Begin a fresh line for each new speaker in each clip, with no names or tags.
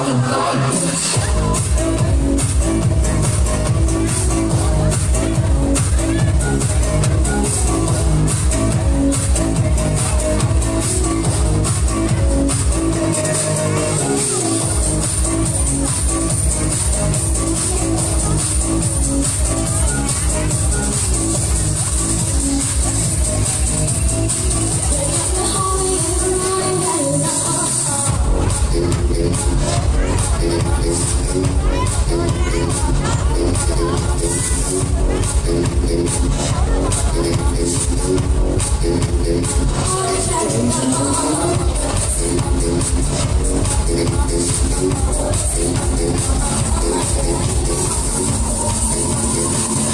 I'm in love. Hola, hola.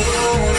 Oh.